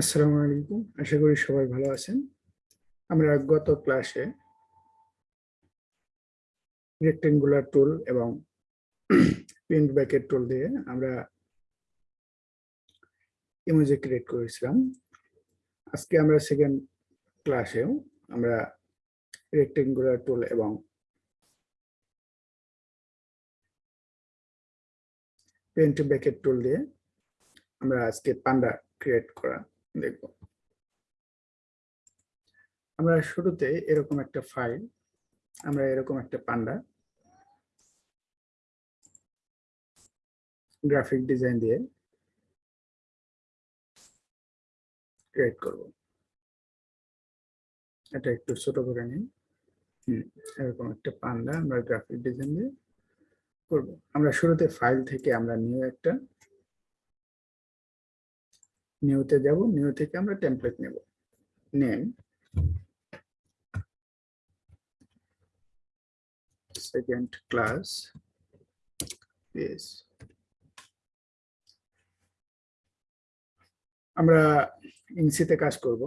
আসসালামু আলাইকুম। আশা করি সবাই ভালো আছেন। আমরা গত ক্লাসে রেক্টেঙ্গুলার টুল এবং প্রিন্ট ব্যাকেট টুল দিয়ে আমরা ইমোজি ক্রিয়েট করেছিলাম। আজকে আমরা সেকেন্ড ক্লাসেও আমরা রেক্টেঙ্গুলার টুল এবং প্রিন্ট ব্যাকেট টুল দিয়ে আমরা আজকে পান্ডা ক্রিয়েট করা দেখব। আমরা শুরুতে এরকম একটা ফাইল আমরা এরকম একটা পান্ডা গ্রাফিক ডিজাইন দিয়ে ক্রিয়েট করব। এটা একটু ছোট করে হুম, এরকম একটা পান্ডা আমরা গ্রাফিক ডিজাইন দিয়ে করব। আমরা শুরুতে ফাইল থেকে আমরা নিউ একটা নিউতে যাব নিউ থেকে আমরা টেমপ্লেট নেব। নেম সেকেন্ড ক্লাস আমরা ইনসিতে কাজ করব।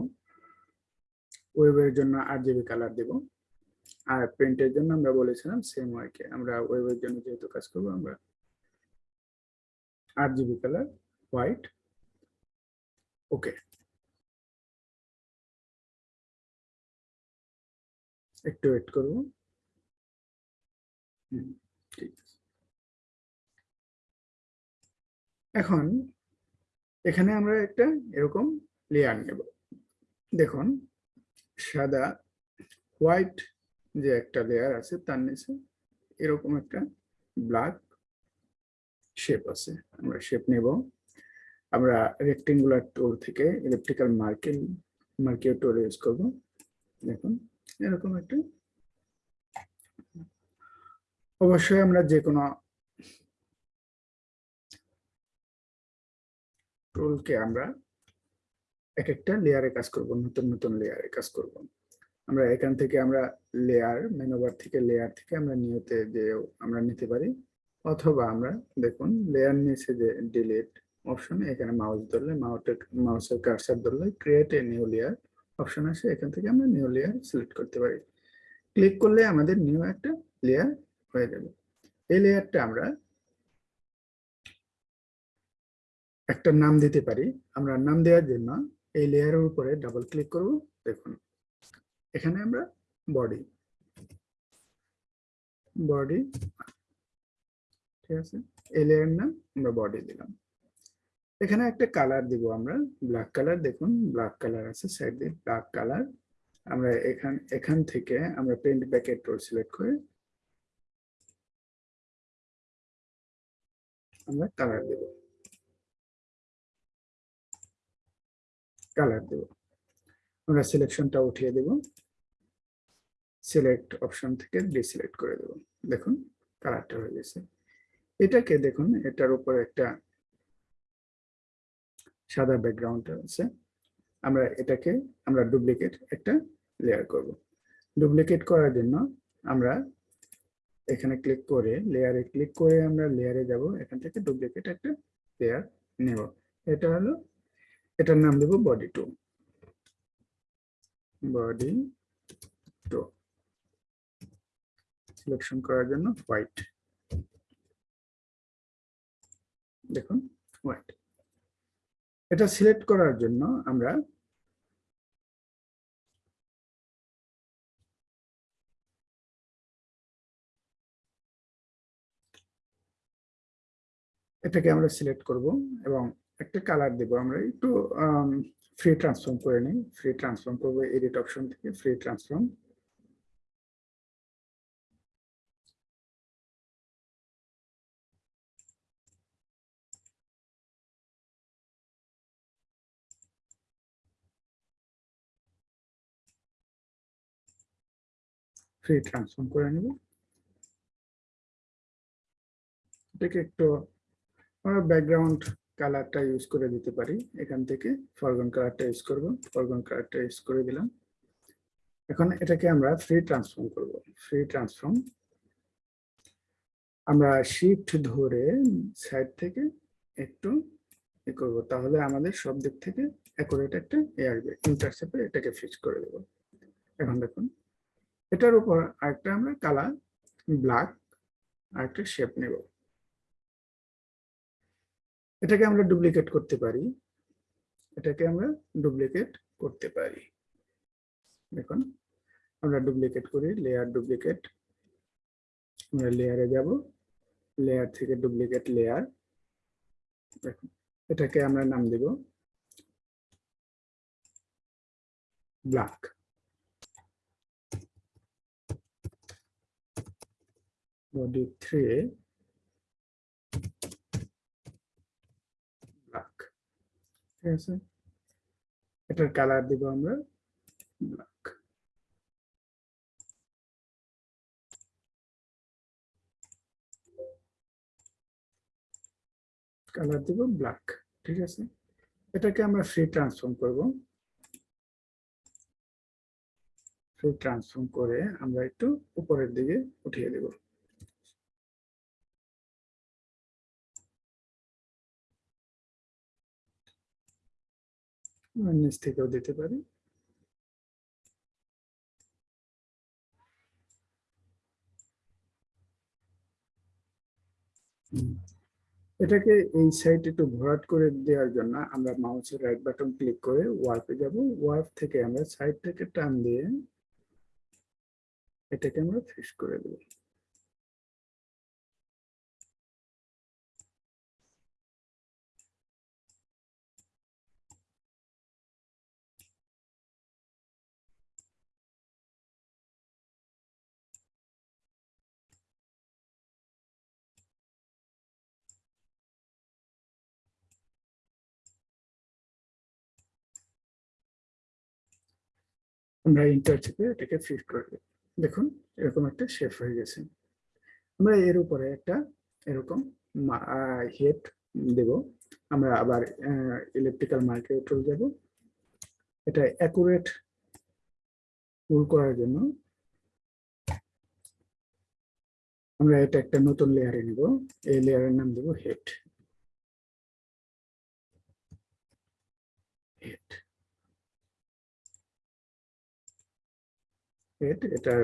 ওয়েবের জন্য আট জিবি কালার দেব। আর প্রিন্টের জন্য আমরা বলেছিলাম সেম ওয়াইকে আমরা ওয়েবের জন্য যেহেতু কাজ করব, আমরা আট জিবি কালার হোয়াইট ওকে একটু ওয়েট করব। এখন এখানে আমরা একটা এরকম লেয়ার নেব। দেখুন, সাদা হোয়াইট যে একটা লেয়ার আছে, তার নিচে এরকম একটা ব্ল্যাক শেপ আছে। আমরা শেপ নেব। আমরা রেক্টেঙ্গুলার টুল থেকে elliptical marking marquee tool use করব। দেখুন, এরকম একটা। অবশ্যই আমরা যে কোনো টুলকে আমরা এক একটা লেয়ারে কাজ করব, নতুন নতুন লেয়ারে কাজ করব। আমরা এখান থেকে আমরা লেয়ার মেনুবার থেকে লেয়ার থেকে আমরা নিয়তে যে আমরা নিতে পারি। অথবা আমরা দেখুন লেয়ার নিচে যে ডিলিট অপশন এখানে মাউস ধরলে মাউসের কার্সার ধরলে create a new layer option আসে, এখান থেকে আমরা নিউ লেয়ার সিলেক্ট করতে পারি। ক্লিক করলে আমাদের নিউ একটা লেয়ার হয়ে যাবে। এই লেয়ারটা আমরা একটা নাম দিতে পারি। আমরা নাম দেওয়ার জন্য এই লেয়ারের উপরে ডাবল ক্লিক করব, দেখুন। এখানে আমরা বডি বডি ঠিক আছে? এই লেয়ার নাম আমরা বডি দিলাম। এখানে একটা কালার দিব আমরা ব্ল্যাক কালার দেখুন ব্ল্যাক কালার আছে সাইড দিয়ে ব্ল্যাক কালার আমরা এখান এখান থেকে আমরা পেন্ট ব্যাকেট টুল সিলেক্ট করে আমরা কালার দেব। কালার দেব। আমরা সিলেকশনটা উঠিয়ে দেব। সিলেক্ট অপশন থেকে ডিসিলেক্ট করে দেব। দেখুন কালারটা হয়ে গেছে। এটাকে দেখুন, এটার উপর একটা সাদা ব্যাকগ্রাউন্ড আছে, আমরা এটাকে, আমরা ডুপ্লিকেট একটা লেয়ার করব। ডুপ্লিকেট করার জন্য আমরা এখানে ক্লিক করে লেয়ারে ক্লিক করে আমরা লেয়ারে যাব, এখান থেকে ডুপ্লিকেট একটা লেয়ার নেব। এটা হলো, এটার নাম দেব body two body two selection করার জন্য হোয়াইট দেখুন হোয়াইট এটা সিলেক্ট করার জন্য আমরা এটাকে আমরা সিলেক্ট করব এবং একটা কালার দেব। আমরা একটু ফ্রি ট্রান্সফর্ম করে নিই। ফ্রি ট্রান্সফর্ম করব এডিট অপশন থেকে ফ্রি ট্রান্সফর্ম ফ্রি ট্রান্সফর্ম করে নেব। এটাকে একটু আমরা ব্যাকগ্রাউন্ড কালারটা ইউজ করে দিতে পারি। এখান থেকে ফরগন কালারটা ইউজ করব। ফরগন কালারটা ইউজ করে দিলাম। এখন এটাকে আমরা ফ্রি ট্রান্সফর্ম করব। ফ্রি ট্রান্সফর্ম আমরা শিফট ধরে সাইড থেকে একটু এ করব। তাহলে আমাদের সব দিক থেকে অ্যাকুরেট একটা এ আসবে ইন্টারসেপে এটাকে ফিক্স করে দেবো। এখন দেখুন এটার উপর আরেকটা আমরা কালার ব্ল্যাক আরেকটা শেপ নেব। এটাকে আমরা ডুপ্লিকেট করতে পারি। এটাকে আমরা ডুপ্লিকেট করতে পারি। দেখুন, আমরা ডুপ্লিকেট করি লেয়ার ডুপ্লিকেট আমরা লেয়ারে যাব লেয়ার থেকে ডুপ্লিকেট লেয়ার দেখুন, এটাকে আমরা নাম দেব ব্ল্যাক body 3 ব্ল্যাক ঠিক আছে? এটার কালার দিব আমরা ব্ল্যাক কালার দিব ব্ল্যাক ঠিক আছে? এটাকে আমরা ফ্রি ট্রান্সফর্ম করব। ফ্রি ট্রান্সফর্ম করে আমরা একটু উপরের দিকে উঠিয়ে দেব। নিচ থেকেও দিতে পারি। এটাকে এই সাইড একটু ভরাট করে দেওয়ার জন্য আমরা মাউসের রাইট বাটন ক্লিক করে ওয়ার্পে যাব। ওয়ার্প থেকে আমরা সাইড থেকে টান দিয়ে এটাকে আমরা ফিক্স করে দেব। আমরা ইন্টার চেপে এটাকে ফিক্স করে দেব। দেখুন, এরকম একটা শেপ হয়ে গেছে। আমরা এর উপরে একটা এরকম হেড দেব। আমরা আবার ইলেকট্রিক্যাল মার্কেট টুল যাব। এটা অ্যাকুরেট পুল করার জন্য আমরা এটা একটা নতুন লেয়ারে নিব। এই লেয়ারের নাম দেব হেড হেড হেড এটার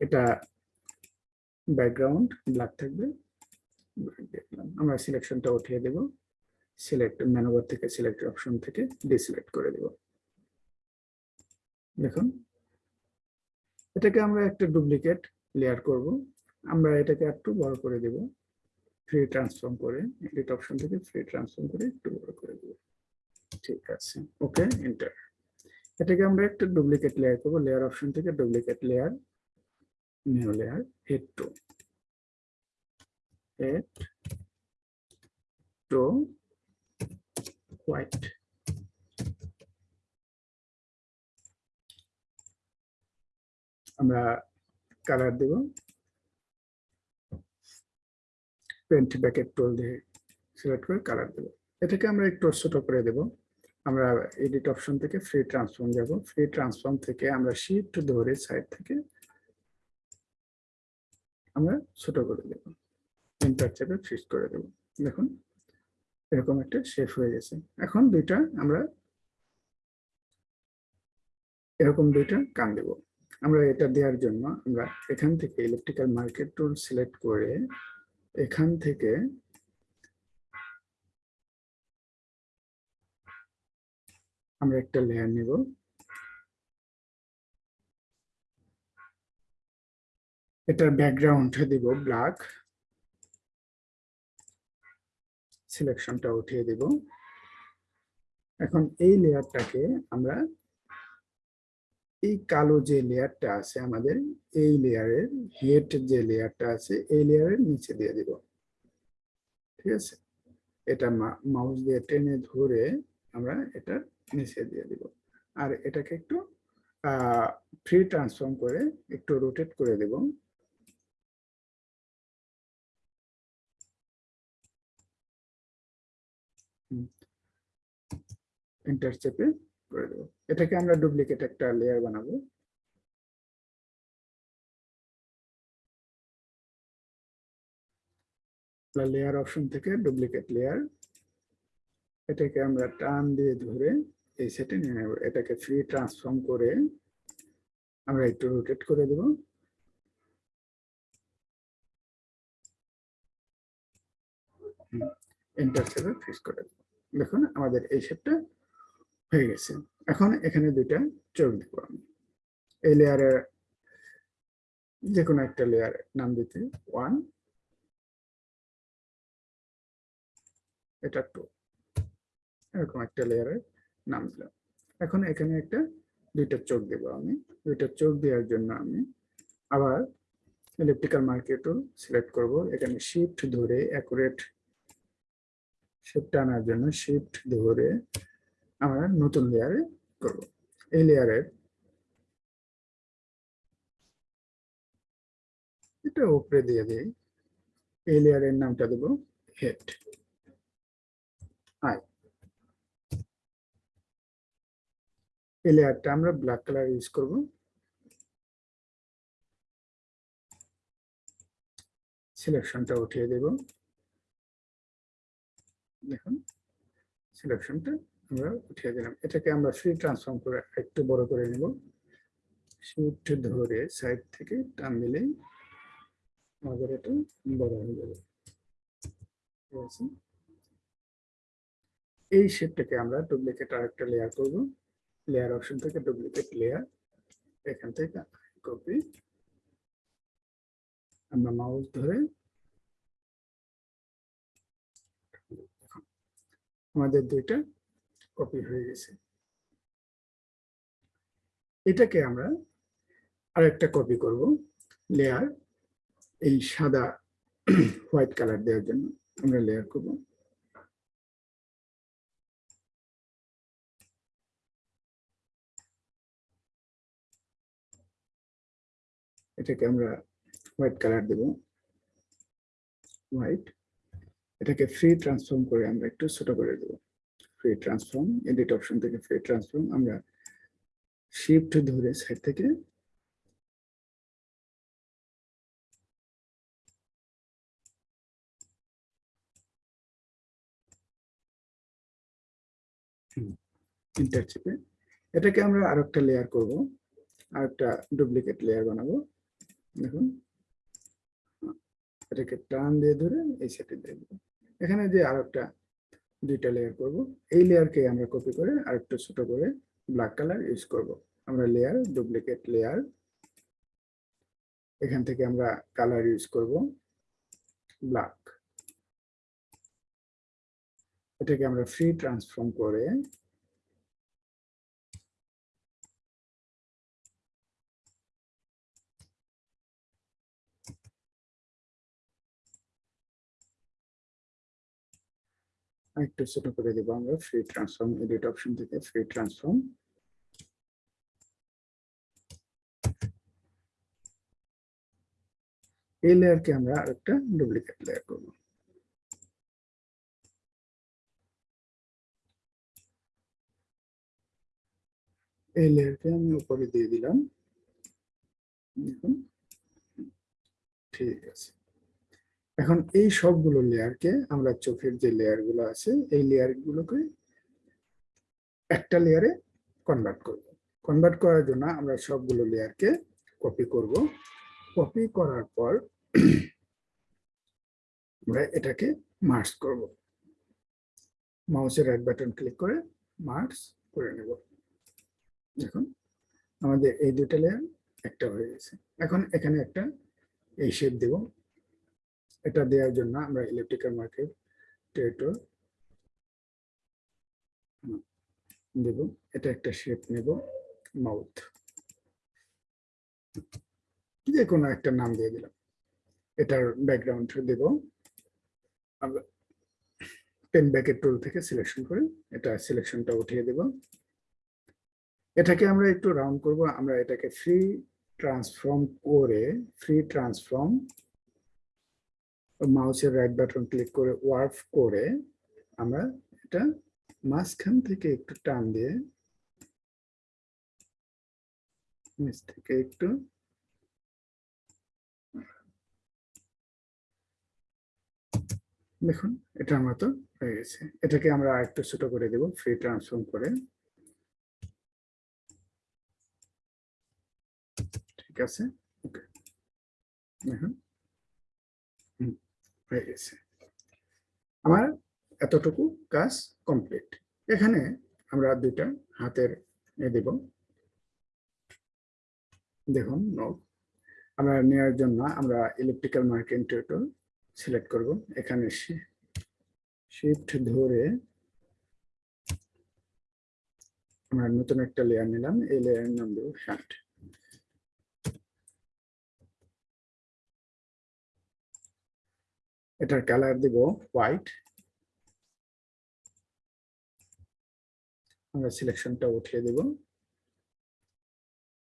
এটা ব্যাকগ্রাউন্ড ব্ল্যাক থাকবে। আমরা সিলেকশনটা উঠিয়ে দেব। সিলেক্ট ম্যানোভার থেকে সিলেক্ট অপশন থেকে ডিসিলেক্ট করে দেব। দেখুন, এটাকে আমরা একটা ডুপ্লিকেট লেয়ার করব। আমরা এটাকে একটু বড় করে দেব। ফ্রি ট্রান্সফর্ম করে এডিট অপশন থেকে ফ্রি ট্রান্সফর্ম করে একটু বড় করে দেব। ঠিক আছে ওকে এন্টার এটাকে আমরা একটা ডুপ্লিকেট লেয়ার করব লেয়ার অপশন থেকে duplicate layer new layer head two head two white আমরা কালার দেব পেন্ট ব্যাকেট টুল দিয়ে সিলেক্ট করে কালার দেব। এটাকে আমরা একটু ছোট করে দেব। আমরা এডিট অপশন থেকে ফ্রি ট্রান্সফর্ম যাব। ফ্রি ট্রান্সফর্ম থেকে আমরা শিফট ধরে সাইড থেকে আমরা ছোট করে দেব। ইন্টার চেপে ফিক্স করে দেব। দেখুন, এরকম একটা শেপ হয়ে গেছে। এখন দুইটা আমরা এরকম দুইটা কান দেব। আমরা এটা দেওয়ার জন্য আমরা এখান থেকে ইলেকট্রিক্যাল মার্কেট টুল সিলেক্ট করে এখান থেকে আমরা একটা লেয়ার নিব। এটার ব্যাকগ্রাউন্ড দিব ব্ল্যাক সিলেকশনটা উঠিয়ে দিব। এখন এই লেয়ারটাকে আমরা এই কালো যে লেয়ারটা আছে আমাদের, এই লেয়ারের হেড যে লেয়ারটা আছে, এই লেয়ারের নিচে দিয়ে দিব। ঠিক আছে? এটা মাউস দিয়ে টেনে ধরে আমরা এটা নিচে দিয়ে দিব। আর এটাকে একটু ফ্রি ট্রান্সফর্ম করে একটু রোটেট করে দেব। এন্টার চেপে করে দেবো। এটাকে আমরা ডুপ্লিকেট একটা লেয়ার বানাবো। লেয়ার অপশন থেকে ডুপ্লিকেট লেয়ার এটাকে আমরা টান দিয়ে ধরে এই সেটে এটাকে ফ্রি ট্রান্সফর্ম করে আমরা একটু রোটেট করে দেব। এন্টার চেপে ফিক্স করে দেব। দেখুন, আমাদের এই শেপটা হয়ে গেছে। এখন এখানে দুইটা চোখ দেবো আমি। এই লেয়ারের যে কোনো একটা লেয়ার নাম দিতে ওয়ান এটা টু এরকম একটা লেয়ারের নাম দিলাম এখন এখানে একটা দুইটা চোখ দেবো আমি। দুইটা চোখ দেওয়ার জন্য আমি আবার ইলেকট্রিক্যাল মার্কেটও সিলেক্ট করব। এখানে শিফট ধরে অ্যাকুরেট শিফট আনার জন্য শিফট ধরে আমরা নতুন লেয়ারে করব। এই লেয়ারের এটা উপরে দিয়ে দিই। এই লেয়ারের নামটা দেবো হেড এই লেয়ারটা আমরা ব্ল্যাক কালার ইউজ করব। সিলেকশনটা উঠিয়ে দেব। দেখুন সিলেকশনটা আমরা উঠিয়ে দিলাম। এটাকে আমরা ফ্রি ট্রান্সফর্ম করে একটু বড় করে নেব। শিফট ধরে সাইড থেকে টান দিলেই আমাদের এটা বড় হয়ে যাবে। ঠিক আছে? এই শেপটাকে আমরা ডুপ্লিকেট আরেকটা লেয়ার করব। লেয়ার অপশন থেকে ডুপ্লিকেট লেয়ার এখান থেকে কপি আমরা মাউস ধরে আমাদের দুইটা কপি হয়ে গেছে। এটাকে আমরা আরেকটা কপি করব লেয়ার এই সাদা হোয়াইট কালার দেওয়ার জন্য। আমরা লেয়ার করব। এটাকে আমরা হোয়াইট কালার দেব। হোয়াইট এটাকে ফ্রি ট্রান্সফর্ম করে আমরা একটু ছোট করে দেব। ফ্রি ট্রান্সফর্ম এডিট অপশন থেকে ফ্রি ট্রান্সফর্ম আমরা শিফট ধরে সাইড থেকে এটাকে আমরা আরেকটা লেয়ার করব। আরেকটা ডুপ্লিকেট লেয়ার বানাবো। দেখুন। এটাকে টান দিয়ে ধরে এই সেটে দেখব এখানে যে আরেকটা, দুইটা লেয়ার করব। এই লেয়ারকে আমরা কপি করে আরেকটু ছোট করে ব্ল্যাক কালার ইউজ করব। আমরা লেয়ার ডুপ্লিকেট লেয়ার এখান থেকে আমরা কালার ইউজ করব ব্ল্যাক এটাকে আমরা ফ্রি ট্রান্সফর্ম করে একটু ছোট করে দেবো আমরা ফ্রি ট্রান্সফর্ম এডিট অপশন থেকে ফ্রি ট্রান্সফর্ম এই লেয়ারকে আমরা আরেকটা ডুপ্লিকেট লেয়ার করব। এই লেয়ারকে আমি উপরে দিয়ে দিলাম। ঠিক আছে। এখন এই সবগুলো লেয়ারকে আমরা চোখের যে লেয়ারগুলো আছে, এই লেয়ার গুলোকে একটা লেয়ারে কনভার্ট করব। কনভার্ট করার জন্য আমরা সবগুলো লেয়ারকে কপি করব। কপি করার পর আমরা এটাকে মার্চ করব। মাউসের রাইট বাটন ক্লিক করে মার্চ করে নেব। দেখুন, আমাদের এই দুটা লেয়ার একটা হয়ে গেছে। এখন এখানে একটা এই শেপ দেব। এটা দেওয়ার জন্য আমরা ইলেকট্রিক্যাল মার্কেট টেরিটর দেব। এটা একটা শেপ নেব মাউথ যে কোনো একটা নাম দিয়ে দিলাম। এটার ব্যাকগ্রাউন্ড দেব। পেন ব্যাকের টুল থেকে সিলেকশন করে এটা সিলেকশনটা উঠিয়ে দেব। এটাকে আমরা একটু রাউন্ড করব। আমরা এটাকে ফ্রি ট্রান্সফর্ম করে ফ্রি ট্রান্সফর্ম মাউসের রাইট বাটন ক্লিক করে ওয়ার্ফ করে আমরা এটা মাঝখান থেকে একটু টান দিয়ে নিচ থেকে একটু দেখুন এটা আমার তো হয়ে গেছে। এটাকে আমরা একটু ছোট করে দেব ফ্রি ট্রান্সফর্ম করে। ঠিক আছে? ওকে দেখুন। হুম, হয়ে গেছে। আমার এতটুকু কাজ কমপ্লিট এখানে আমরা দুইটা হাতের এ দেব। দেখুন নখ আমরা নেওয়ার জন্য আমরা ইলেকট্রিক্যাল মার্কিং টুল সিলেক্ট করব। এখানে শিফট ধরে আমরা নতুন একটা লেয়ার নিলাম। এই লেয়ারের নাম দেবো হ্যান্ড এটার কালার দিব হোয়াইট আমরা সিলেকশনটা উঠিয়ে দেব।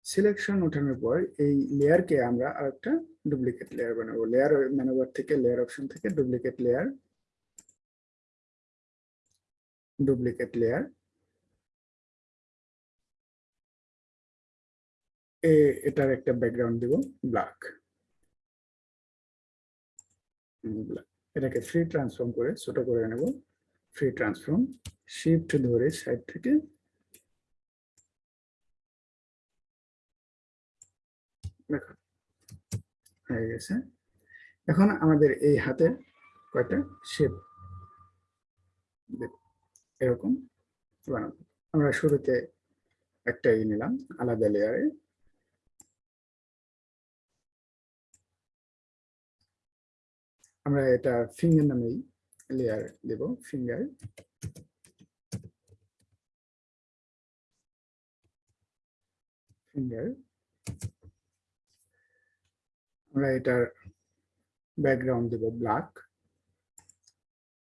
সিলেকশন ওঠানোর পর এই লেয়ারকে আমরা আর একটা ডুপ্লিকেট লেয়ার বানাবো। লেয়ার ম্যানুভার থেকে লেয়ার অপশন থেকে ডুপ্লিকেট লেয়ার ডুপ্লিকেট লেয়ার এটার একটা ব্যাকগ্রাউন্ড দিব ব্ল্যাক এটাকে ফ্রি ট্রান্সফর্ম করে ছোট করে নেব। ফ্রি ট্রান্সফর্ম শিফট ধরে সাইড থেকে দেখো, হয়ে গেছে। এখন আমাদের এই হাতে কয়টা শেপ এরকম আমরা শুরুতে একটা নিলাম, আলাদা লেয়ারে আমরা এটা ফিঙ্গার নামেই লেয়ার দেব ফিঙ্গার ফিঙ্গার আমরা এটার ব্যাকগ্রাউন্ড দেব ব্ল্যাক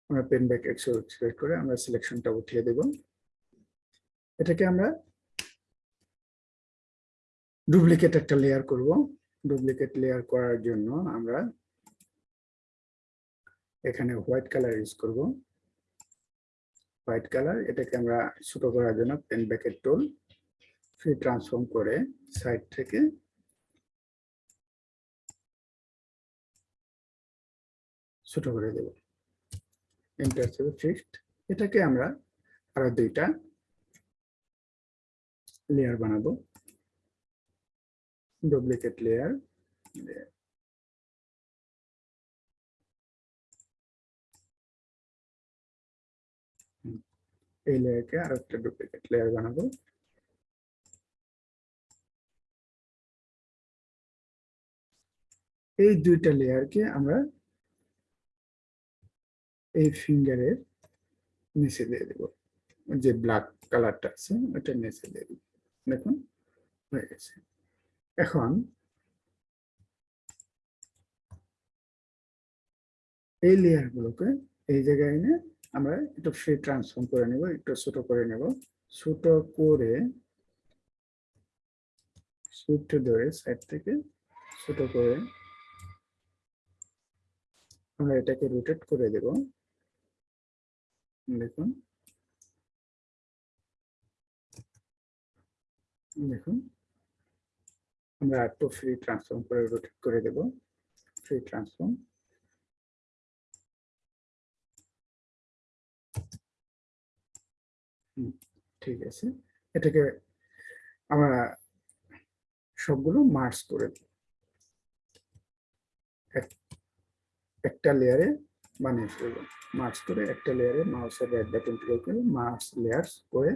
আমরা পেন ব্যাক একশো সিলেক্ট করে আমরা সিলেকশনটা উঠিয়ে দেব। এটাকে আমরা ডুপ্লিকেট একটা লেয়ার করব। ডুপ্লিকেট লেয়ার করার জন্য আমরা এখানে হোয়াইট কালার ইউজ করব। হোয়াইট কালার এটাকে আমরা ছোট করার জন্য paint bucket tool free transform করে সাইড থেকে ছোট করে দেব। এন্টার চেপে ফিক্সড এটাকে আমরা আরও দুইটা লেয়ার বানাবো। ডুপ্লিকেট লেয়ার এই লেয়ারকে আর একটা ডুপ্লিকেট লেয়ার বানাবো। এই দুইটা লেয়ারকে আমরা এই ফিঙ্গারের নিচে দিয়ে দেব। যে ব্ল্যাক কালারটা আছে ওটা নিচে দিয়ে দেব। দেখুন, হয়ে গেছে। এখন এই লেয়ার গুলোকে এই জায়গায় এনে আমরা একটু ফ্রি ট্রান্সফর্ম করে নেব, একটু ছোট করে নেব। ছোট করে শিফট ধরে সাইড থেকে ছোট করে আমরা এটাকে রোটেট করে দেব। দেখুন। দেখুন। আমরা একটু ফ্রি ট্রান্সফর্ম করে রোটেট করে দেব। ফ্রি ট্রান্সফর্ম ঠিক আছে। এটাকে আমরা সবগুলো মার্চ করে একটা লেয়ারে বানিয়ে ফেলব মার্চ করে একটা লেয়ারে মাউসের রাইট বাটন করে মার্চ লেয়ার্স করে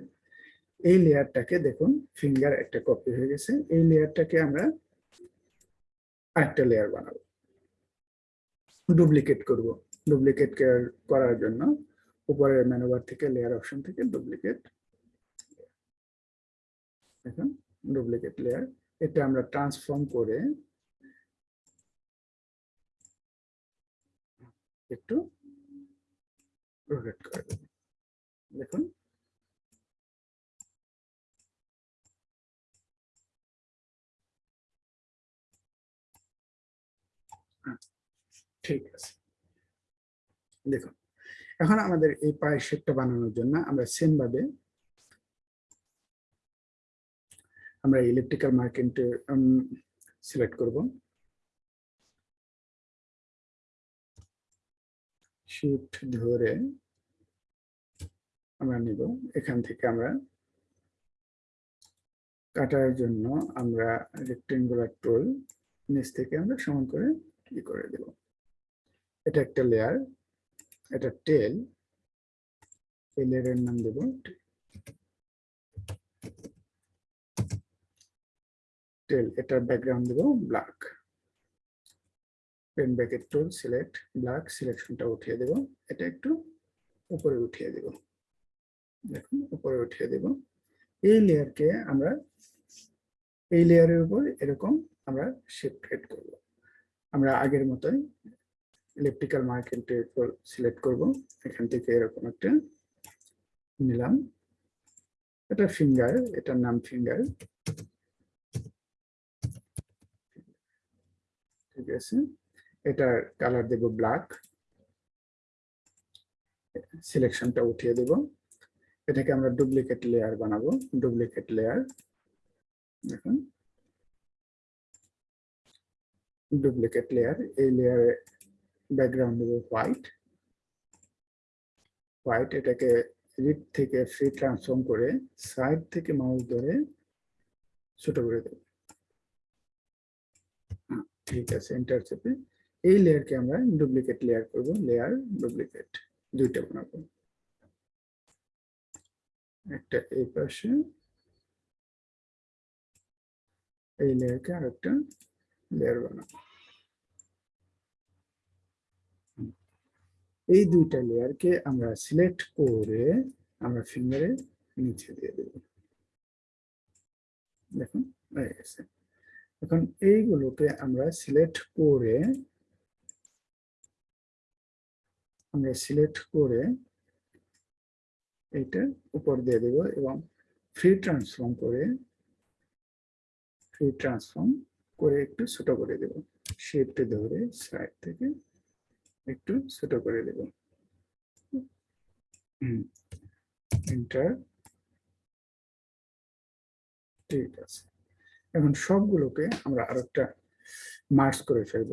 এই লেয়ারটাকে দেখুন ফিঙ্গার একটা কপি হয়ে গেছে। এই লেয়ারটাকে আমরা আরেকটা লেয়ার বানাবো। ডুপ্লিকেট করব। ডুপ্লিকেট করার জন্য উপরের মেনুবার থেকে লেয়ার অপশন থেকে ডুপ্লিকেট দেখুন ডুপ্লিকেট লেয়ার এটা আমরা ট্রান্সফর্ম করে একটু রোটেট করে দেখুন। ঠিক আছে। দেখুন এখন আমাদের এই পায়ের শেপটা বানানোর জন্য আমরা সেম ভাবে আমরা ইলেকট্রিক্যাল মার্কেট সিলেক্ট করব। শিফট ধরে আমরা নিব। এখান থেকে আমরা কাটার জন্য আমরা রেক্টেঙ্গুলার টোল নিচ থেকে আমরা সমান করে কি করে দেব? এটা একটা লেয়ার এটা টেল লেয়ারের নাম দেব। টেল, এটার ব্যাকগ্রাউন্ড দেব black paint bucket tool select black সিলেকশনটা উঠিয়ে দেব। এটা একটু উপরে উঠিয়ে দেব। দেখুন, উপরে উঠিয়ে দেব। এই লেয়ারকে আমরা, এই লেয়ারের উপর এরকম আমরা শেপ ক্রিয়েট করব। আমরা আগের মতোই ইলেকট্রিক্যাল মার্কেটের উপর সিলেক্ট করব। এখান থেকে এরকম একটা নিলাম। এটা ফিঙ্গার এটার নাম ফিঙ্গার ঠিক আছে। এটার কালার দেব ব্ল্যাক সিলেকশনটা উঠিয়ে দেব। এটাকে আমরা ডুপ্লিকেট লেয়ার বানাবো। ডুপ্লিকেট লেয়ার দেখুন। ডুপ্লিকেট লেয়ার এই লেয়ারে ব্যাকগ্রাউন্ড দেব হোয়াইট হোয়াইট এটাকে রিড থেকে ফ্রি ট্রান্সফর্ম করে সাইড থেকে মাউস ধরে ছোট করে দেব। ঠিক আছে এন্টার চেপে। এই লেয়ারকে আমরা ডুপ্লিকেট লেয়ার করব লেয়ার ডুপ্লিকেট দুইটা বানাবো। একটা এই পাশে, এই লেয়ারকে আরেকটা লেয়ার বানাবো। এই দুইটা লেয়ারকে আমরা সিলেক্ট করে আমরা ফিঙ্গারে নিচে দিয়ে দেব। দেখুন, হয়ে গেছে। এখন এইগুলোকে আমরা সিলেক্ট করে, আমরা সিলেক্ট করে এটা উপর দিয়ে দেব এবং ফ্রি ট্রান্সফর্ম করে ফ্রি ট্রান্সফর্ম করে একটু ছোট করে দেব। শেপটা ধরে সাইড থেকে একটু ছোট করে দেব। এন্টার ঠিক আছে। এখন সবগুলোকে আমরা আর একটা মার্চ করে ফেলব।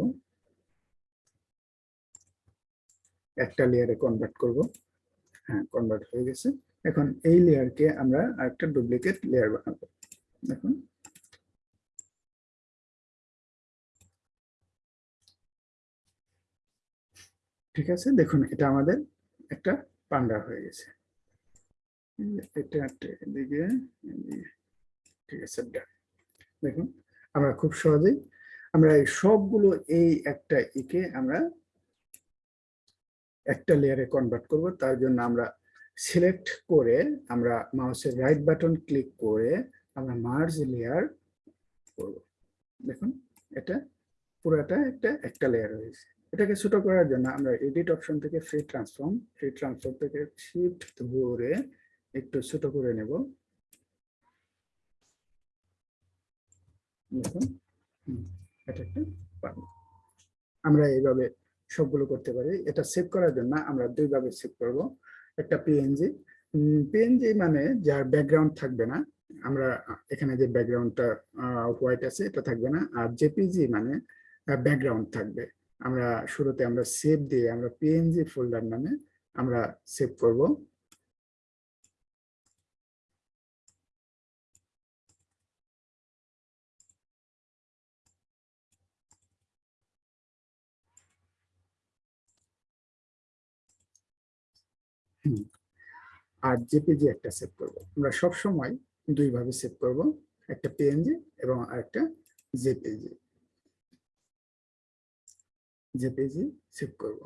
একটা লেয়ারে কনভার্ট করব। হ্যাঁ কনভার্ট হয়ে গেছে। এখন এই লেয়ারকে আমরা আরেকটা ডুপ্লিকেট লেয়ার বানাবো। দেখুন। ঠিক আছে? দেখুন, এটা আমাদের একটা পান্ডা হয়ে গেছে। ঠিক আছে দেখুন, আমরা খুব সহজেই, আমরা এই সবগুলো এই একটা ইকে আমরা একটা লেয়ারে কনভার্ট করব। তার জন্য আমরা সিলেক্ট করে আমরা মাউসের রাইট বাটন ক্লিক করে আমরা মার্জ লেয়ার করব। দেখুন, এটা পুরাটা একটা একটা লেয়ার হয়েছে এটাকে ছোট করার জন্য আমরা এডিট অপশন থেকে ফ্রি ট্রান্সফর্ম ফ্রি ট্রান্সফর্ম থেকে শিফট ধরে একটু ছোট করে নেব। এটা একটা আমরা এইভাবে সবগুলো করতে পারি। এটা সেভ করার জন্য আমরা দুইভাবে সেভ করব। একটা পিএনজি পিএনজি মানে যার ব্যাকগ্রাউন্ড থাকবে না, আমরা এখানে যে ব্যাকগ্রাউন্ডটা হোয়াইট আছে, এটা থাকবে না। আর জেপিজি মানে ব্যাকগ্রাউন্ড থাকবে। আমরা শুরুতে আমরা সেভ দিয়ে আমরা পিএনজি ফোল্ডার নামে আমরা সেভ করব। আর জেপিজি একটা সেভ করব। আমরা সব সময় দুই ভাবে সেভ করব, একটা পিএনজি এবং আরেকটা জেপিজি জেপিজি সেভ করব।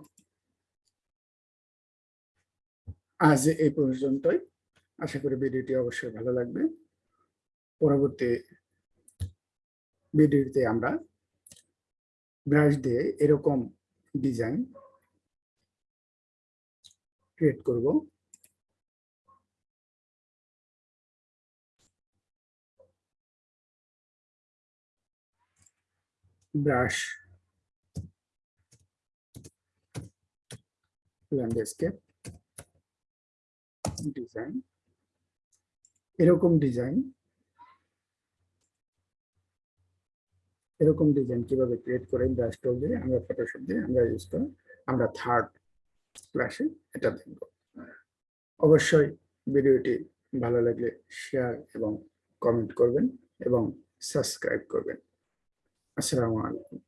আজ এই পর্যন্তই। আশা করি ভিডিওটি অবশ্যই ভালো লাগবে। পরবর্তী ভিডিওতে আমরা ব্রাশ দিয়ে এরকম ডিজাইন ক্রিয়েট করব। ব্রাশ ল্যান্ডস্কেপ ডিজাইন এরকম ডিজাইন এরকম ডিজাইন কীভাবে ক্রিয়েট করে ব্রাশ দিয়ে, আমরা ফটোশপ দিয়ে, আমরা ইউজ করে, আমরা থার্ড ক্লাসে এটা দেখব। অবশ্যই ভিডিওটি ভালো লাগলে শেয়ার এবং কমেন্ট করবেন এবং সাবস্ক্রাইব করবেন। আসসালামু আলাইকুম।